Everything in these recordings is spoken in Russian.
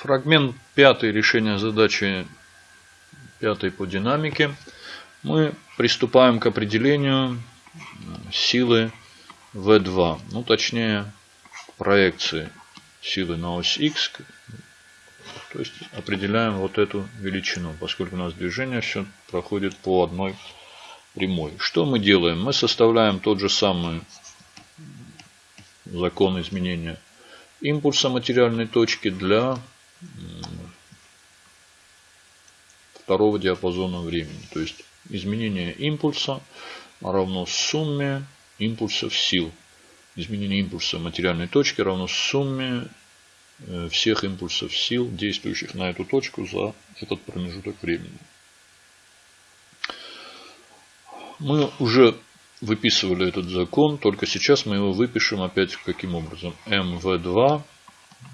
Фрагмент пятый решения задачи пятой по динамике. Мы приступаем к определению силы V2. Ну, точнее, проекции силы на ось X. То есть определяем вот эту величину, поскольку у нас движение все проходит по одной прямой. Что мы делаем? Мы составляем тот же самый закон изменения импульса материальной точки для второго диапазона времени. То есть изменение импульса равно сумме импульсов сил. Изменение импульса материальной точки равно сумме э, всех импульсов сил, действующих на эту точку за этот промежуток времени. Мы уже выписывали этот закон, только сейчас мы его выпишем опять каким образом. mv2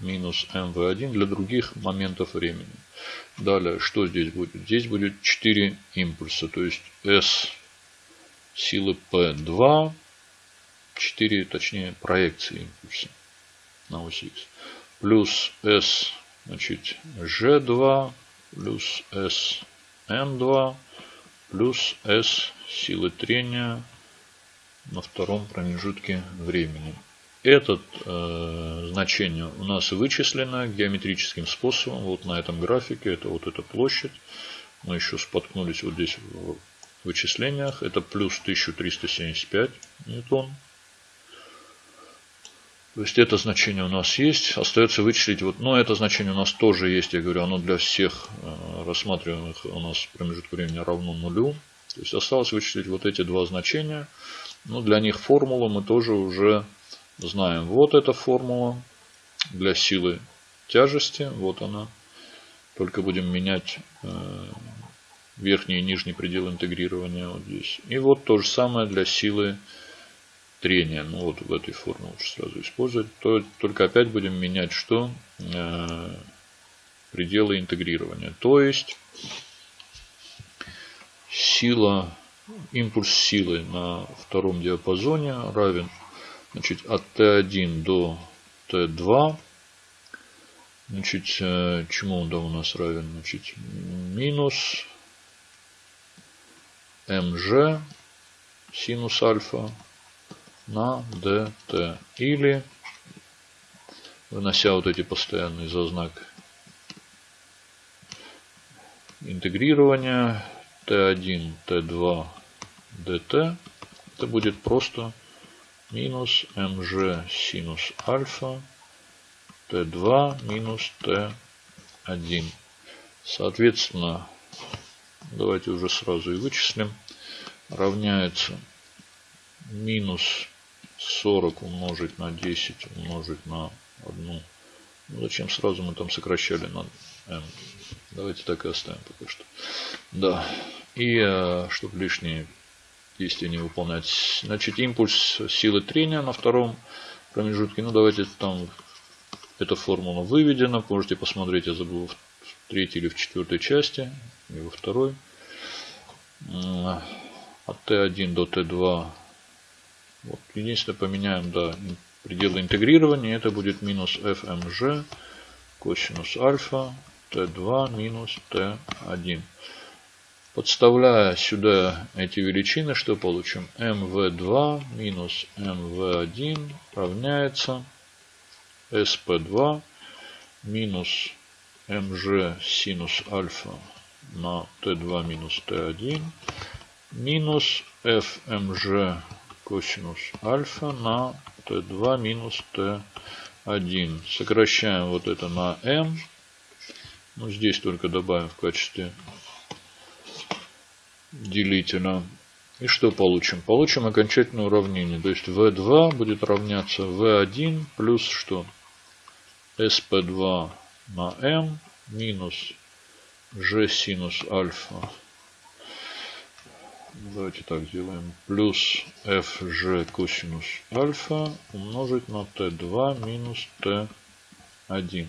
минус mv1 для других моментов времени. Далее, что здесь будет? Здесь будет 4 импульса, то есть s силы p2, 4, точнее, проекции импульса на ось x. Плюс s, значит, g2, плюс s m2, плюс s силы трения на втором промежутке времени. Это э, значение у нас вычислено геометрическим способом. Вот на этом графике. Это вот эта площадь. Мы еще споткнулись вот здесь в вычислениях. Это плюс 1375 ньютон. То есть это значение у нас есть. Остается вычислить. Вот, но это значение у нас тоже есть. Я говорю, оно для всех э, рассматриваемых у нас промежуток времени равно нулю. То есть осталось вычислить вот эти два значения. Но для них формулу мы тоже уже знаем. Вот эта формула для силы тяжести. Вот она. Только будем менять э, верхний и нижний предел интегрирования вот здесь. И вот то же самое для силы трения. Ну вот в этой формуле лучше сразу использовать. То, только опять будем менять что? Э, пределы интегрирования. То есть сила, импульс силы на втором диапазоне равен Значит, от Т1 до Т2. Значит, э, чему он да у нас равен? Значит, минус МЖ синус альфа на dt. Или, вынося вот эти постоянные за знак интегрирования Т1, Т2, dt, это будет просто минус mg синус альфа t2 минус t1. Соответственно, давайте уже сразу и вычислим. Равняется минус 40 умножить на 10 умножить на 1. Ну, зачем сразу мы там сокращали на m? Давайте так и оставим пока что. Да. И э, чтобы лишние действие не выполнять. Значит, импульс силы трения на втором промежутке. Ну, давайте там эта формула выведена. Можете посмотреть, я забыл в третьей или в четвертой части. И во второй. От Т1 до Т2. Вот, единственное, поменяем да, пределы интегрирования. Это будет минус FMG косинус альфа Т2 минус Т1. Подставляя сюда эти величины, что получим? mv2 минус mv1 равняется sp2 минус mg синус альфа на t2 минус t1 минус fmg косинус альфа на t2 минус t1. Сокращаем вот это на m. Ну, здесь только добавим в качестве делителя. И что получим? Получим окончательное уравнение. То есть V2 будет равняться V1 плюс что? SP2 на M минус G синус альфа. Давайте так сделаем. Плюс FG косинус альфа умножить на T2 минус T1.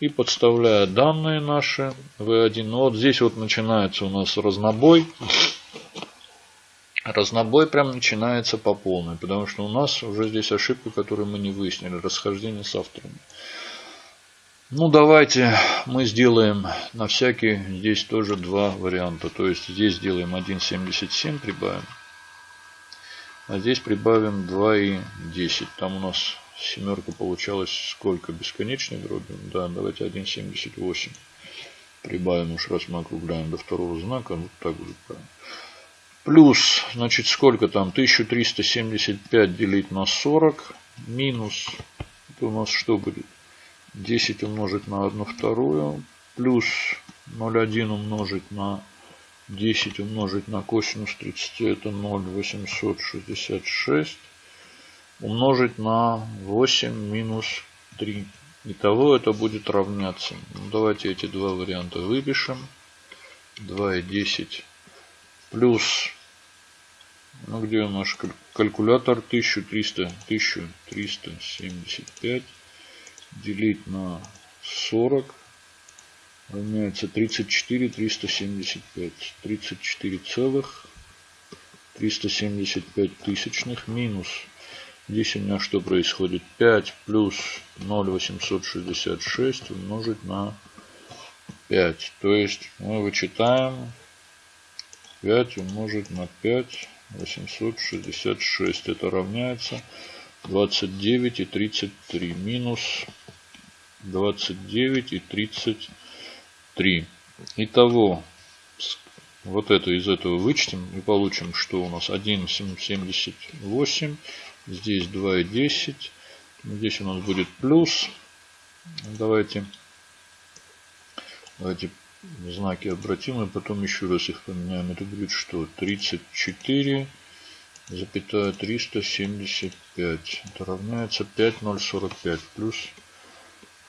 И подставляя данные наши V1. Ну вот здесь вот начинается у нас разнобой. Разнобой прям начинается по полной. Потому что у нас уже здесь ошибка, которую мы не выяснили. Расхождение с авторами. Ну, давайте мы сделаем на всякий здесь тоже два варианта. То есть здесь сделаем 1,77 прибавим. А здесь прибавим 2,10. Там у нас семерка получалась сколько? Бесконечной дроби? Да, давайте 1,78 прибавим уж раз мы округляем до второго знака. Вот так будет правильно. Плюс, значит, сколько там? 1375 делить на 40. Минус, это у нас что будет? 10 умножить на 1 вторую. Плюс 0,1 умножить на 10 умножить на косинус 30 это 0,866 умножить на 8 минус 3. Итого это будет равняться. Ну, давайте эти два варианта выпишем. 2 и 10 плюс, ну где наш калькулятор, 1300, 1375 делить на 40 равняется 34 375 34 целых 375 тысячных минус здесь у меня что происходит? 5 плюс 0,866 умножить на 5 то есть мы вычитаем 5 умножить на 5 866 это равняется 29 и 33 минус 29 и 33. Итого, вот это из этого вычтем и получим, что у нас? 1,78. Здесь 2,10. Здесь у нас будет плюс. Давайте, давайте знаки обратим и потом еще раз их поменяем. Это будет что? 34 запятая 375. Это равняется 5045 плюс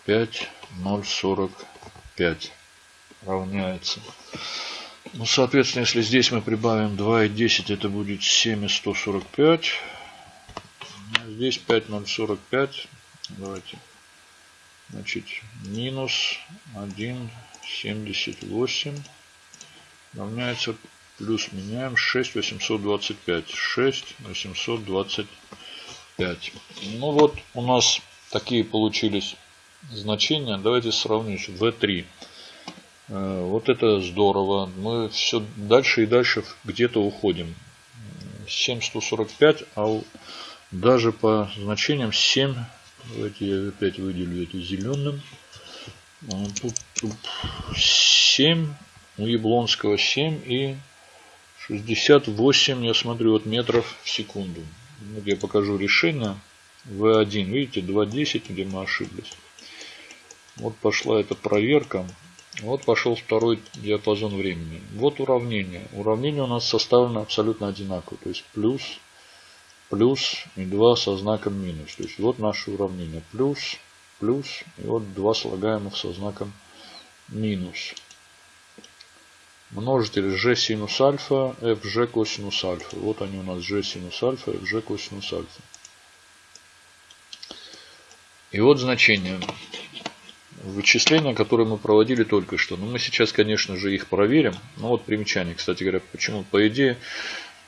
5045 равняется. Ну, соответственно, если здесь мы прибавим 2 и 10, это будет 7145. Здесь 5045. Давайте. Значит, минус 1,78 равняется плюс меняем 6 825 6 825 ну вот у нас такие получились значения. Давайте сравним v3 э, вот это здорово. Мы все дальше и дальше где-то уходим. 7145 а даже по значениям 7 давайте я опять выделю это зеленым тут, тут 7 у Яблонского 7 и 68, я смотрю, вот метров в секунду. Вот я покажу решение. V1, видите, 2.10, где мы ошиблись. Вот пошла эта проверка. Вот пошел второй диапазон времени. Вот уравнение. Уравнение у нас составлено абсолютно одинаково. То есть плюс, плюс и 2 со знаком минус. То есть вот наше уравнение. Плюс, плюс и вот два слагаемых со знаком минус множитель g синус альфа, fg косинус альфа. Вот они у нас g синус альфа, fg косинус альфа. И вот значение вычисления, которые мы проводили только что. Но ну, мы сейчас, конечно же, их проверим. Ну вот примечание, кстати говоря, почему? По идее,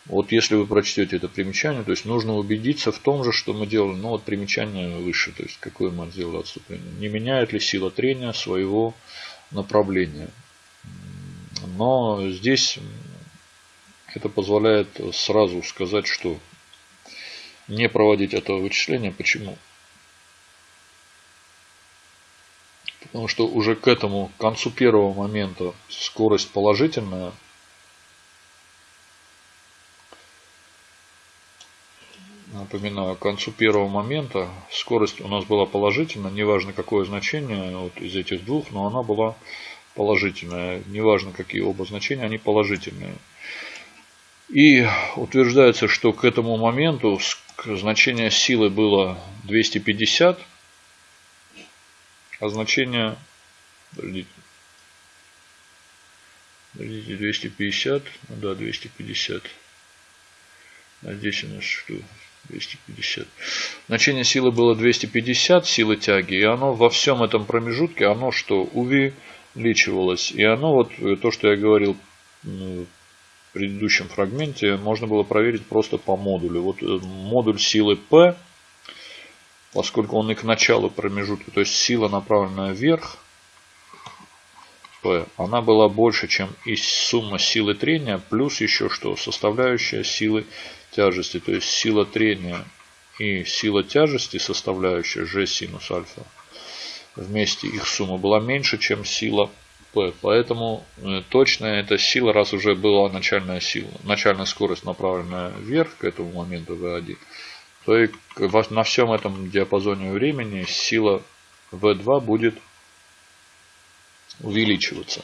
вот если вы прочтете это примечание, то есть нужно убедиться в том же, что мы делали. Ну вот примечание выше, то есть какое мы сделали отступление. Не меняет ли сила трения своего направления. Но здесь это позволяет сразу сказать, что не проводить этого вычисления. Почему? Потому что уже к этому к концу первого момента скорость положительная. Напоминаю, к концу первого момента скорость у нас была положительная, неважно какое значение вот из этих двух, но она была положительное. Неважно, какие оба значения, они положительные. И утверждается, что к этому моменту значение силы было 250, а значение подождите, 250, ну да, 250. А здесь у нас что? 250. Значение силы было 250, силы тяги, и оно во всем этом промежутке, оно что? Увеличивалось. И оно, вот э, то, что я говорил в предыдущем фрагменте, можно было проверить просто по модулю. Вот э, модуль силы P, поскольку он и к началу промежутка, то есть сила направленная вверх, P, она была больше, чем и сумма силы трения, плюс еще что, составляющая силы тяжести, то есть сила трения и сила тяжести, составляющая G синус альфа, вместе их сумма была меньше, чем сила P. Поэтому э, точная эта сила, раз уже была начальная сила, начальная скорость направленная вверх к этому моменту V1, то и на всем этом диапазоне времени сила V2 будет увеличиваться.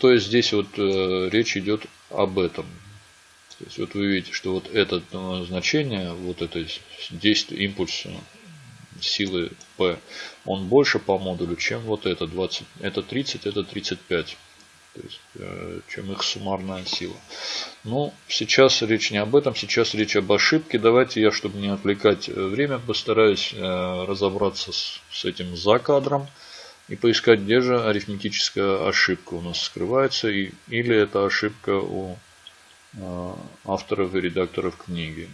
То есть здесь вот э, речь идет об этом. То есть вот вы видите, что вот это э, значение, вот это действие, импульс силы P, он больше по модулю, чем вот это 20, это 30, это 35. То есть, э, чем их суммарная сила. Ну, сейчас речь не об этом, сейчас речь об ошибке. Давайте я, чтобы не отвлекать э, время, постараюсь э, разобраться с, с этим за кадром и поискать, где же арифметическая ошибка у нас скрывается, и, или это ошибка у авторов и редакторов книги.